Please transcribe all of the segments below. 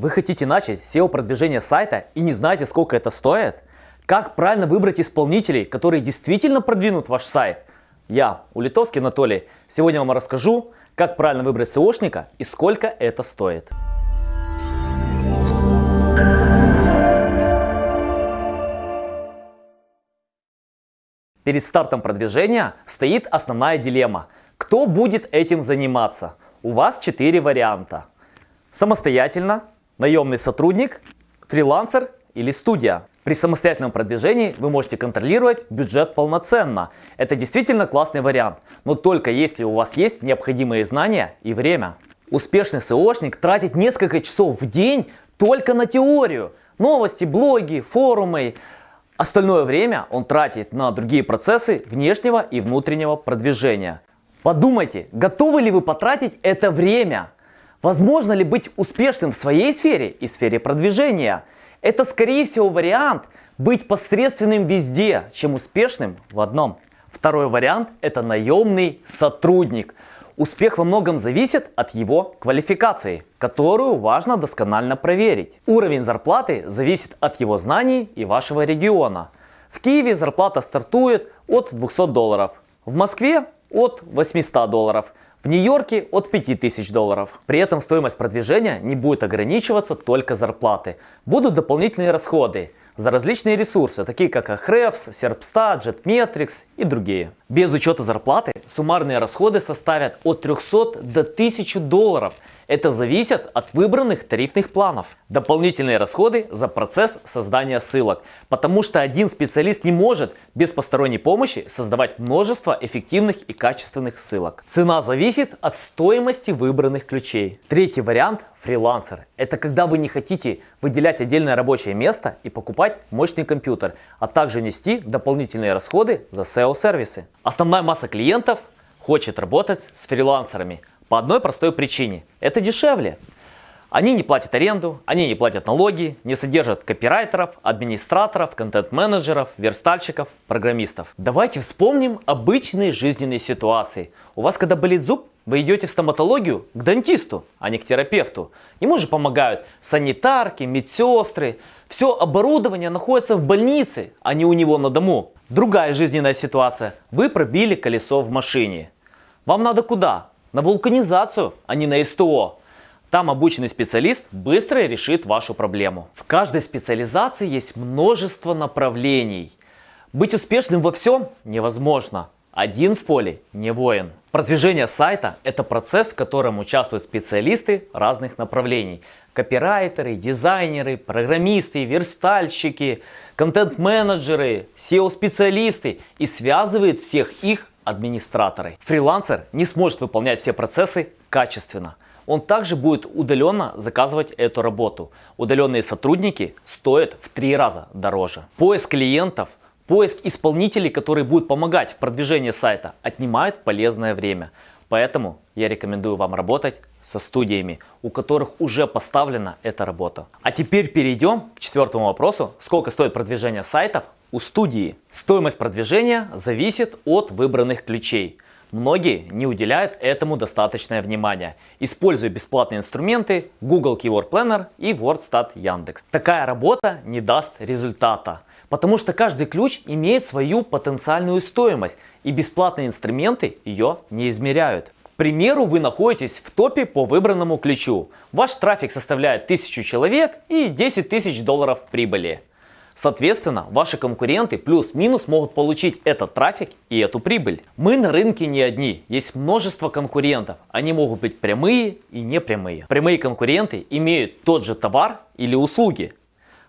Вы хотите начать SEO-продвижение сайта и не знаете, сколько это стоит? Как правильно выбрать исполнителей, которые действительно продвинут ваш сайт? Я, Улитовский Анатолий, сегодня вам расскажу, как правильно выбрать SEOшника и сколько это стоит. Перед стартом продвижения стоит основная дилемма. Кто будет этим заниматься? У вас 4 варианта. Самостоятельно, наемный сотрудник, фрилансер или студия. При самостоятельном продвижении вы можете контролировать бюджет полноценно. Это действительно классный вариант, но только если у вас есть необходимые знания и время. Успешный SEOшник тратит несколько часов в день только на теорию. Новости, блоги, форумы. Остальное время он тратит на другие процессы внешнего и внутреннего продвижения. Подумайте, готовы ли вы потратить это время? Возможно ли быть успешным в своей сфере и сфере продвижения? Это скорее всего вариант быть посредственным везде, чем успешным в одном. Второй вариант это наемный сотрудник. Успех во многом зависит от его квалификации, которую важно досконально проверить. Уровень зарплаты зависит от его знаний и вашего региона. В Киеве зарплата стартует от 200 долларов, в Москве от 800 долларов, в Нью-Йорке от 5000 долларов. При этом стоимость продвижения не будет ограничиваться только зарплаты. Будут дополнительные расходы за различные ресурсы, такие как Ahrefs, Serpstat, Jetmetrics и другие. Без учета зарплаты суммарные расходы составят от 300 до 1000 долларов. Это зависит от выбранных тарифных планов. Дополнительные расходы за процесс создания ссылок, потому что один специалист не может без посторонней помощи создавать множество эффективных и качественных ссылок. Цена зависит от стоимости выбранных ключей. Третий вариант – фрилансер. Это когда вы не хотите выделять отдельное рабочее место и покупать мощный компьютер, а также нести дополнительные расходы за SEO-сервисы. Основная масса клиентов хочет работать с фрилансерами по одной простой причине. Это дешевле. Они не платят аренду, они не платят налоги, не содержат копирайтеров, администраторов, контент-менеджеров, верстальщиков, программистов. Давайте вспомним обычные жизненные ситуации. У вас когда болит зуб, вы идете в стоматологию к дантисту, а не к терапевту. Ему же помогают санитарки, медсестры. Все оборудование находится в больнице, а не у него на дому. Другая жизненная ситуация. Вы пробили колесо в машине. Вам надо куда? На вулканизацию, а не на СТО. Там обученный специалист быстро решит вашу проблему. В каждой специализации есть множество направлений. Быть успешным во всем невозможно. Один в поле не воин. Продвижение сайта – это процесс, в котором участвуют специалисты разных направлений. Копирайтеры, дизайнеры, программисты, верстальщики, контент-менеджеры, SEO-специалисты и связывает всех их администраторы. Фрилансер не сможет выполнять все процессы качественно. Он также будет удаленно заказывать эту работу. Удаленные сотрудники стоят в три раза дороже. Поиск клиентов Поиск исполнителей, которые будут помогать в продвижении сайта, отнимает полезное время. Поэтому я рекомендую вам работать со студиями, у которых уже поставлена эта работа. А теперь перейдем к четвертому вопросу. Сколько стоит продвижение сайтов у студии? Стоимость продвижения зависит от выбранных ключей. Многие не уделяют этому достаточное внимание, используя бесплатные инструменты Google Keyword Planner и WordStat Яндекс. Такая работа не даст результата. Потому что каждый ключ имеет свою потенциальную стоимость, и бесплатные инструменты ее не измеряют. К примеру, вы находитесь в топе по выбранному ключу. Ваш трафик составляет 1000 человек и 10 тысяч долларов прибыли. Соответственно, ваши конкуренты плюс-минус могут получить этот трафик и эту прибыль. Мы на рынке не одни, есть множество конкурентов. Они могут быть прямые и непрямые. Прямые конкуренты имеют тот же товар или услуги,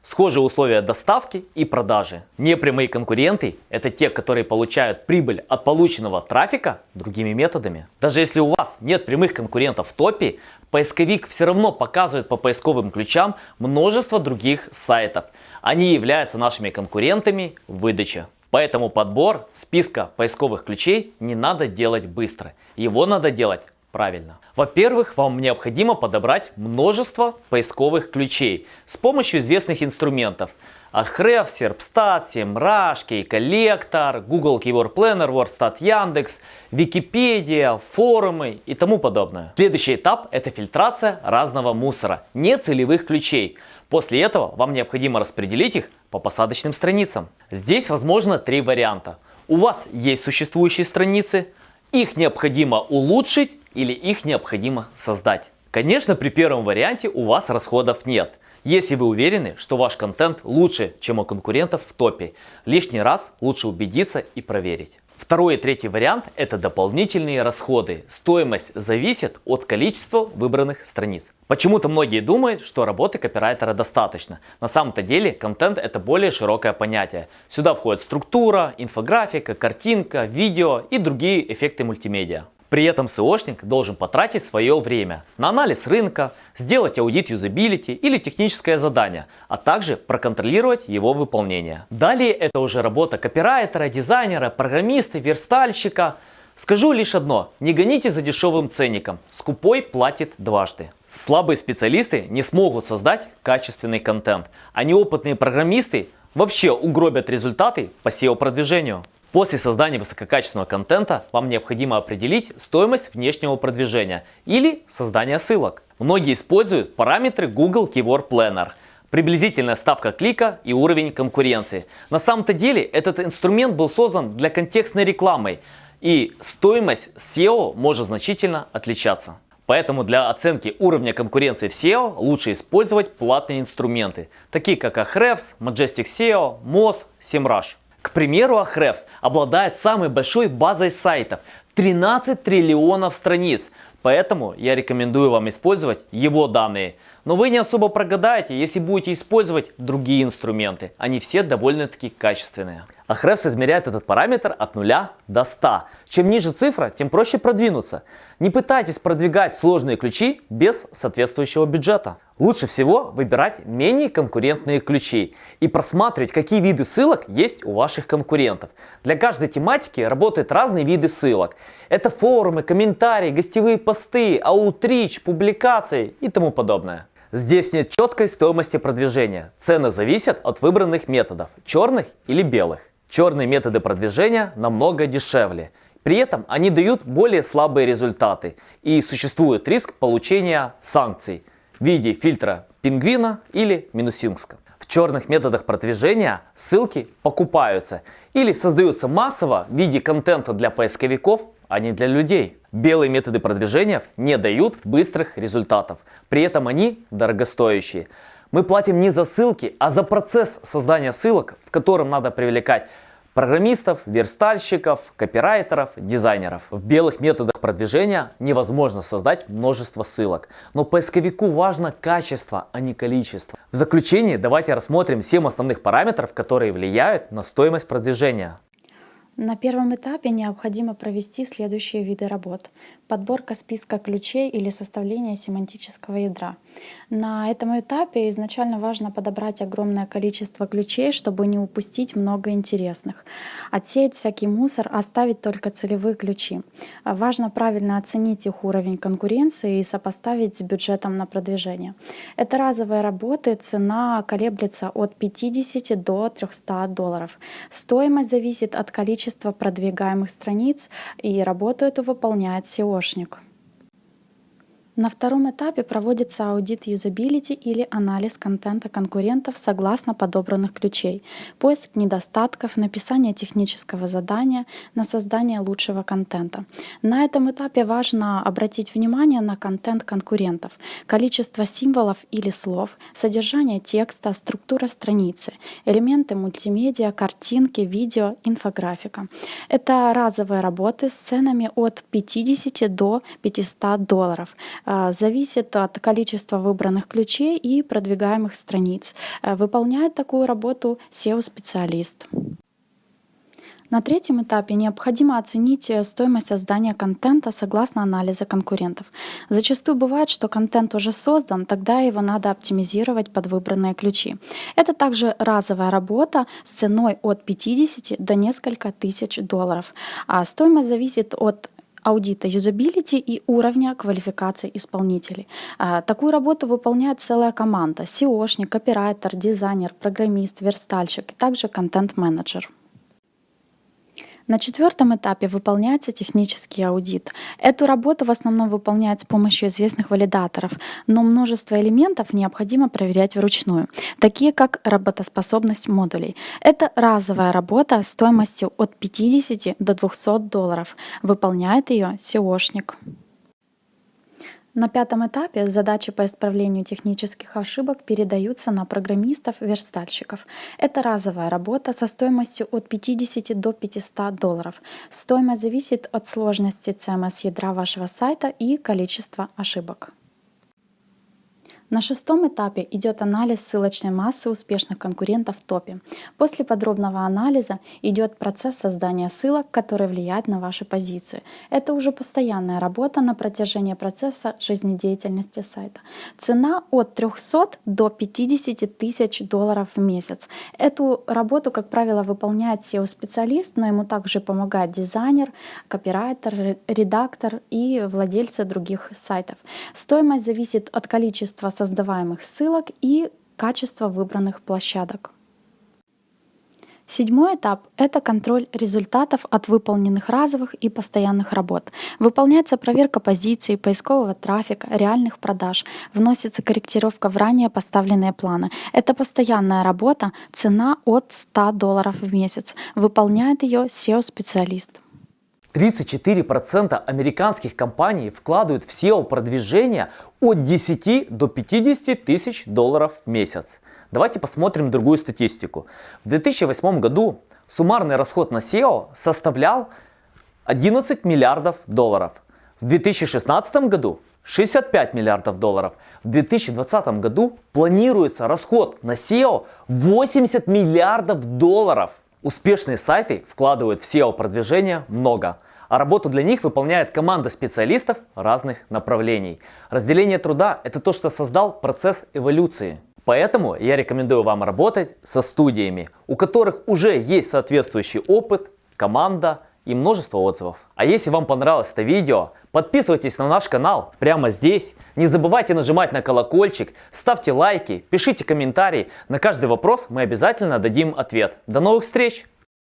Схожие условия доставки и продажи. Непрямые конкуренты – это те, которые получают прибыль от полученного трафика другими методами. Даже если у вас нет прямых конкурентов в топе, поисковик все равно показывает по поисковым ключам множество других сайтов. Они являются нашими конкурентами в выдаче. Поэтому подбор списка поисковых ключей не надо делать быстро. Его надо делать правильно. Во-первых, вам необходимо подобрать множество поисковых ключей с помощью известных инструментов. Ahrefs, Serpstat, SEMrush, Key-коллектор, Google Keyword Planner, WordStat Яндекс, Википедия, форумы и тому подобное. Следующий этап это фильтрация разного мусора, не целевых ключей. После этого вам необходимо распределить их по посадочным страницам. Здесь возможно три варианта. У вас есть существующие страницы, их необходимо улучшить или их необходимо создать. Конечно, при первом варианте у вас расходов нет. Если вы уверены, что ваш контент лучше, чем у конкурентов в топе, лишний раз лучше убедиться и проверить. Второй и третий вариант – это дополнительные расходы. Стоимость зависит от количества выбранных страниц. Почему-то многие думают, что работы копирайтера достаточно. На самом-то деле контент это более широкое понятие. Сюда входит структура, инфографика, картинка, видео и другие эффекты мультимедиа. При этом SEOшник должен потратить свое время на анализ рынка, сделать аудит юзабилити или техническое задание, а также проконтролировать его выполнение. Далее это уже работа копирайтера, дизайнера, программиста, верстальщика. Скажу лишь одно, не гоните за дешевым ценником, скупой платит дважды. Слабые специалисты не смогут создать качественный контент, а неопытные программисты вообще угробят результаты по SEO-продвижению. После создания высококачественного контента вам необходимо определить стоимость внешнего продвижения или создания ссылок. Многие используют параметры Google Keyword Planner. Приблизительная ставка клика и уровень конкуренции. На самом-то деле этот инструмент был создан для контекстной рекламы и стоимость SEO может значительно отличаться. Поэтому для оценки уровня конкуренции в SEO лучше использовать платные инструменты, такие как Ahrefs, Majestic SEO, Moz, SEMrush. Примеру, Ahrefs обладает самой большой базой сайтов 13 триллионов страниц, поэтому я рекомендую вам использовать его данные. Но вы не особо прогадаете, если будете использовать другие инструменты. Они все довольно-таки качественные. Ahrefs измеряет этот параметр от 0 до 100. Чем ниже цифра, тем проще продвинуться. Не пытайтесь продвигать сложные ключи без соответствующего бюджета. Лучше всего выбирать менее конкурентные ключи и просматривать, какие виды ссылок есть у ваших конкурентов. Для каждой тематики работают разные виды ссылок. Это форумы, комментарии, гостевые посты, аутрич, публикации и тому подобное. Здесь нет четкой стоимости продвижения. Цены зависят от выбранных методов, черных или белых. Черные методы продвижения намного дешевле. При этом они дают более слабые результаты и существует риск получения санкций в виде фильтра пингвина или минусинска. В черных методах продвижения ссылки покупаются или создаются массово в виде контента для поисковиков, а не для людей. Белые методы продвижения не дают быстрых результатов, при этом они дорогостоящие. Мы платим не за ссылки, а за процесс создания ссылок, в котором надо привлекать программистов, верстальщиков, копирайтеров, дизайнеров. В белых методах продвижения невозможно создать множество ссылок, но поисковику важно качество, а не количество. В заключение давайте рассмотрим 7 основных параметров, которые влияют на стоимость продвижения. На первом этапе необходимо провести следующие виды работ. Подборка списка ключей или составление семантического ядра. На этом этапе изначально важно подобрать огромное количество ключей, чтобы не упустить много интересных. Отсеять всякий мусор, оставить только целевые ключи. Важно правильно оценить их уровень конкуренции и сопоставить с бюджетом на продвижение. Это разовые работы, цена колеблется от 50 до 300 долларов. Стоимость зависит от количества количество продвигаемых страниц, и работу эту выполняет SEOшник. На втором этапе проводится аудит юзабилити или анализ контента конкурентов согласно подобранных ключей, поиск недостатков, написание технического задания на создание лучшего контента. На этом этапе важно обратить внимание на контент конкурентов, количество символов или слов, содержание текста, структура страницы, элементы мультимедиа, картинки, видео, инфографика. Это разовые работы с ценами от 50 до 500 долларов. А, зависит от количества выбранных ключей и продвигаемых страниц. Э, выполняет такую работу SEO-специалист. На третьем этапе необходимо оценить э, стоимость создания контента согласно анализа конкурентов. Зачастую бывает, что контент уже создан, тогда его надо оптимизировать под выбранные ключи. Это также разовая работа с ценой от 50 до несколько тысяч долларов. А стоимость зависит от аудита юзабилити и уровня квалификации исполнителей. А, Такую работу выполняет целая команда. SEOшник, копирайтер, дизайнер, программист, верстальщик и также контент-менеджер. На четвертом этапе выполняется технический аудит. Эту работу в основном выполняют с помощью известных валидаторов, но множество элементов необходимо проверять вручную, такие как работоспособность модулей. Это разовая работа стоимостью от 50 до 200 долларов. Выполняет ее SEOшник. На пятом этапе задачи по исправлению технических ошибок передаются на программистов-верстальщиков. Это разовая работа со стоимостью от 50 до 500 долларов. Стоимость зависит от сложности CMS ядра вашего сайта и количества ошибок. На шестом этапе идет анализ ссылочной массы успешных конкурентов в топе. После подробного анализа идет процесс создания ссылок, который влияет на ваши позиции. Это уже постоянная работа на протяжении процесса жизнедеятельности сайта. Цена от 300 до 50 тысяч долларов в месяц. Эту работу, как правило, выполняет SEO-специалист, но ему также помогает дизайнер, копирайтер, редактор и владельцы других сайтов. Стоимость зависит от количества создаваемых ссылок и качества выбранных площадок. Седьмой этап — это контроль результатов от выполненных разовых и постоянных работ. Выполняется проверка позиций, поискового трафика, реальных продаж, вносится корректировка в ранее поставленные планы. Это постоянная работа, цена от 100 долларов в месяц. Выполняет ее SEO-специалист. 34% американских компаний вкладывают в SEO-продвижение от 10 до 50 тысяч долларов в месяц. Давайте посмотрим другую статистику. В 2008 году суммарный расход на SEO составлял 11 миллиардов долларов. В 2016 году 65 миллиардов долларов. В 2020 году планируется расход на SEO 80 миллиардов долларов. Успешные сайты вкладывают в SEO-продвижение много, а работу для них выполняет команда специалистов разных направлений. Разделение труда – это то, что создал процесс эволюции. Поэтому я рекомендую вам работать со студиями, у которых уже есть соответствующий опыт, команда и множество отзывов. А если вам понравилось это видео, подписывайтесь на наш канал прямо здесь. Не забывайте нажимать на колокольчик, ставьте лайки, пишите комментарии. На каждый вопрос мы обязательно дадим ответ. До новых встреч!